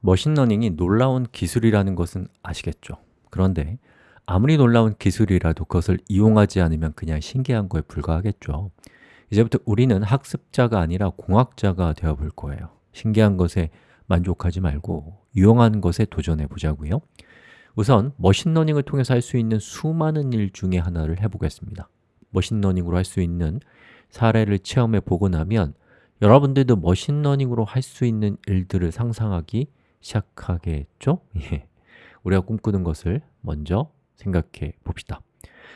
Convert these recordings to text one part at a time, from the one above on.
machine learning이 놀라운 기술이라는 것은 아시겠죠? 그런데 아무리 놀라운 기술이라도 그것을 이용하지 않으면 그냥 신기한 거에 불과하겠죠. 이제부터 우리는 학습자가 아니라 공학자가 되어볼 거예요. 신기한 것에 만족하지 말고 유용한 것에 도전해 보자고요. 우선 machine learning을 통해서 할 수 있는 수많은 일 중에 하나를 해보겠습니다. machine learning으로 할 수 있는 사례를 체험해 보고 나면 여러분들도 머신러닝으로 할 수 있는 일들을 상상하기 시작하겠죠? 예. 우리가 꿈꾸는 것을 먼저 생각해 봅시다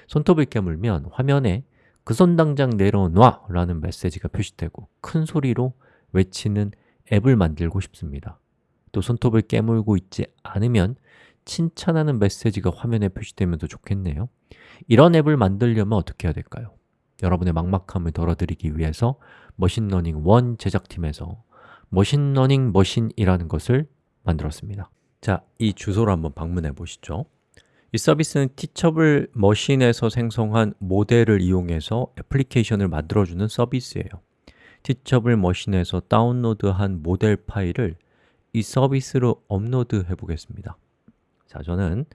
손톱을 깨물면 화면에 그 손 당장 내려놔 라는 메시지가 표시되고 큰 소리로 외치는 앱을 만들고 싶습니다 또 손톱을 깨물고 있지 않으면 칭찬하는 메시지가 화면에 표시되면 더 좋겠네요 이런 앱을 만들려면 어떻게 해야 될까요? 여러분의 막막함을 덜어드리기 위해서 machine learning 1 제작팀에서 machine learning machine이라는 것을 만들었습니다. 자, 이 주소로 한번 방문해 보시죠. 이 서비스는 Teachable Machine에서 생성한 모델을 이용해서 애플리케이션을 만들어주는 서비스예요. Teachable Machine에서 다운로드한 모델 파일을 이 서비스로 업로드 해 보겠습니다. 자, 저는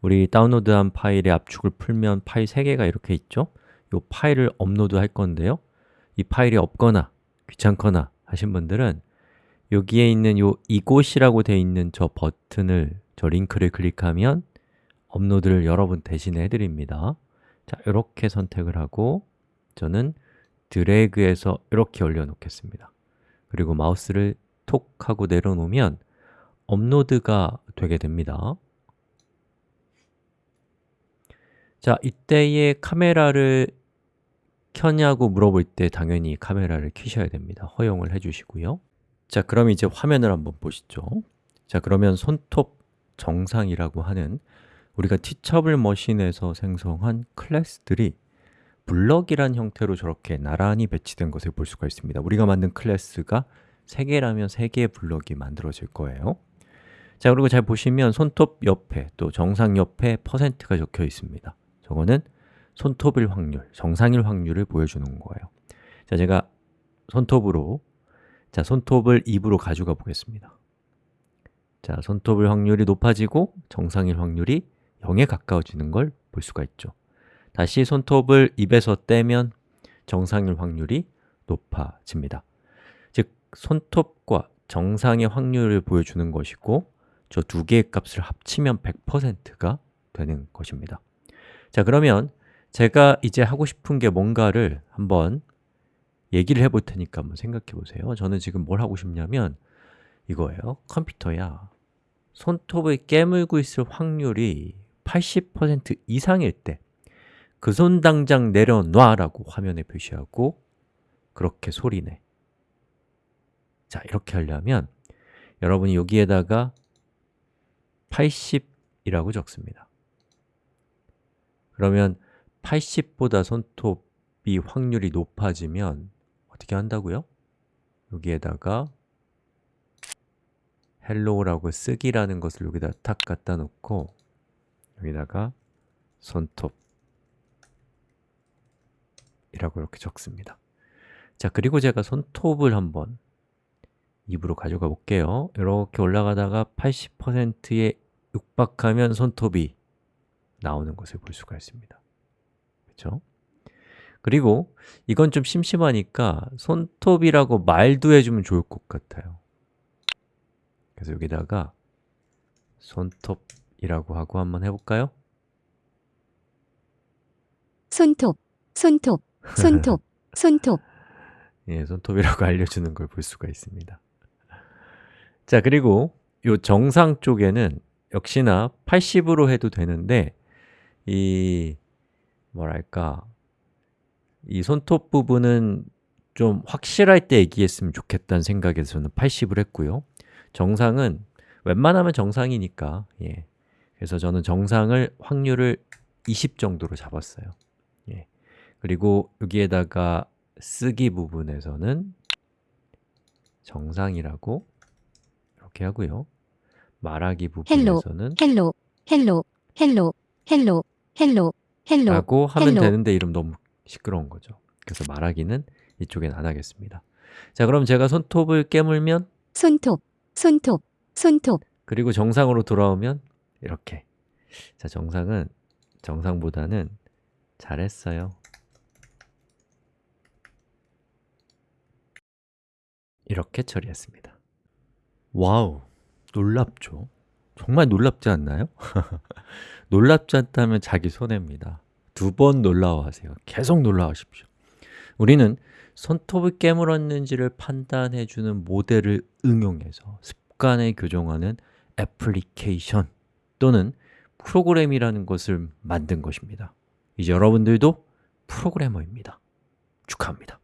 우리 다운로드한 파일의 압축을 풀면 파일 3개가 이렇게 있죠? 이 파일을 업로드 할 건데요. 이 파일이 없거나 귀찮거나 하신 분들은 여기에 있는 요 이곳이라고 되어 있는 저 버튼을 저 링크를 클릭하면 업로드를 여러분 대신에 해드립니다. 자, 이렇게 선택을 하고 저는 드래그해서 이렇게 올려놓겠습니다. 그리고 마우스를 톡 하고 내려놓으면 업로드가 되게 됩니다. 자, 이때의 카메라를 켜냐고 물어볼 때 당연히 카메라를 켜셔야 됩니다. 허용을 해주시고요 자, 그럼 이제 화면을 한번 보시죠. 자, 그러면 손톱 정상이라고 하는 우리가 티처블 머신에서 생성한 클래스들이 블럭이란 형태로 저렇게 나란히 배치된 것을 볼 수가 있습니다. 우리가 만든 클래스가 3개라면 3개의 블럭이 만들어질 거예요. 자, 그리고 잘 보시면 손톱 옆에 또 정상 옆에 퍼센트가 적혀 있습니다. 저거는 손톱일 확률, 정상일 확률을 보여주는 거예요. 자, 제가 손톱으로 자, 손톱을 입으로 가져가 보겠습니다. 자, 손톱을 확률이 높아지고 정상일 확률이 0에 가까워지는 걸 볼 수가 있죠. 다시 손톱을 입에서 떼면 정상일 확률이 높아집니다. 즉, 손톱과 정상의 확률을 보여주는 것이고 저 두 개의 값을 합치면 100%가 되는 것입니다. 자, 그러면 제가 이제 하고 싶은 게 뭔가를 한번 얘기를 해볼 테니까 한번 생각해 보세요. 저는 지금 뭘 하고 싶냐면 이거예요. 컴퓨터야. 손톱을 깨물고 있을 확률이 80% 이상일 때 그 손 당장 내려놔 라고 화면에 표시하고 그렇게 소리내. 자, 이렇게 하려면 여러분이 여기에다가 80이라고 적습니다. 그러면 80보다 손톱이 확률이 높아지면 어떻게 한다고요? 여기에다가 hello라고 쓰기라는 것을 여기다 탁 갖다 놓고 여기다가 손톱 이라고 이렇게 적습니다 자, 그리고 제가 손톱을 한번 입으로 가져가 볼게요 이렇게 올라가다가 80%에 육박하면 손톱이 나오는 것을 볼 수가 있습니다 그렇죠? 그리고 이건 좀 심심하니까 손톱이라고 말도 해주면 좋을 것 같아요 그래서 여기다가 손톱이라고 하고 한번 해볼까요? 손톱, 손톱, 손톱, 손톱. 예, 손톱이라고 알려주는 걸 볼 수가 있습니다 자, 그리고 이 정상 쪽에는 역시나 80으로 해도 되는데 이 뭐랄까 이 손톱 부분은 좀 확실할 때 얘기했으면 좋겠다는 생각에서 저는 80을 했고요 정상은 웬만하면 정상이니까 예. 그래서 저는 정상을 확률을 20 정도로 잡았어요 예. 그리고 여기에다가 쓰기 부분에서는 정상이라고 이렇게 하고요 말하기 부분에서는 hello, hello, hello, hello, hello, hello. 라고 하면 hello. 되는데 이럼 너무 시끄러운 거죠. 그래서 말하기는 이쪽엔 안 하겠습니다. 자, 그럼 제가 손톱을 깨물면? 손톱, 손톱, 손톱, 그리고 정상으로 돌아오면? 이렇게. 자, 정상은 정상보다는 잘했어요. 이렇게 처리했습니다. wow, 놀랍죠? 정말 놀랍지 않나요? 놀랍지 않다면 자기 손해입니다 두 번 놀라워하세요. 계속 놀라워하십시오. 우리는 손톱을 깨물었는지를 판단해주는 모델을 응용해서 습관에 교정하는 애플리케이션 또는 프로그램이라는 것을 만든 것입니다. 이제 여러분들도 프로그래머입니다. 축하합니다